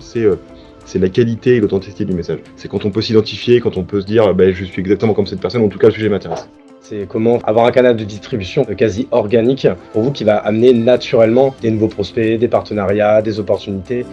c'est euh, c'est la qualité et l'authenticité du message. C'est quand on peut s'identifier, quand on peut se dire ben, je suis exactement comme cette personne, en tout cas le sujet m'intéresse. C'est comment avoir un canal de distribution quasi organique pour vous qui va amener naturellement des nouveaux prospects, des partenariats, des opportunités.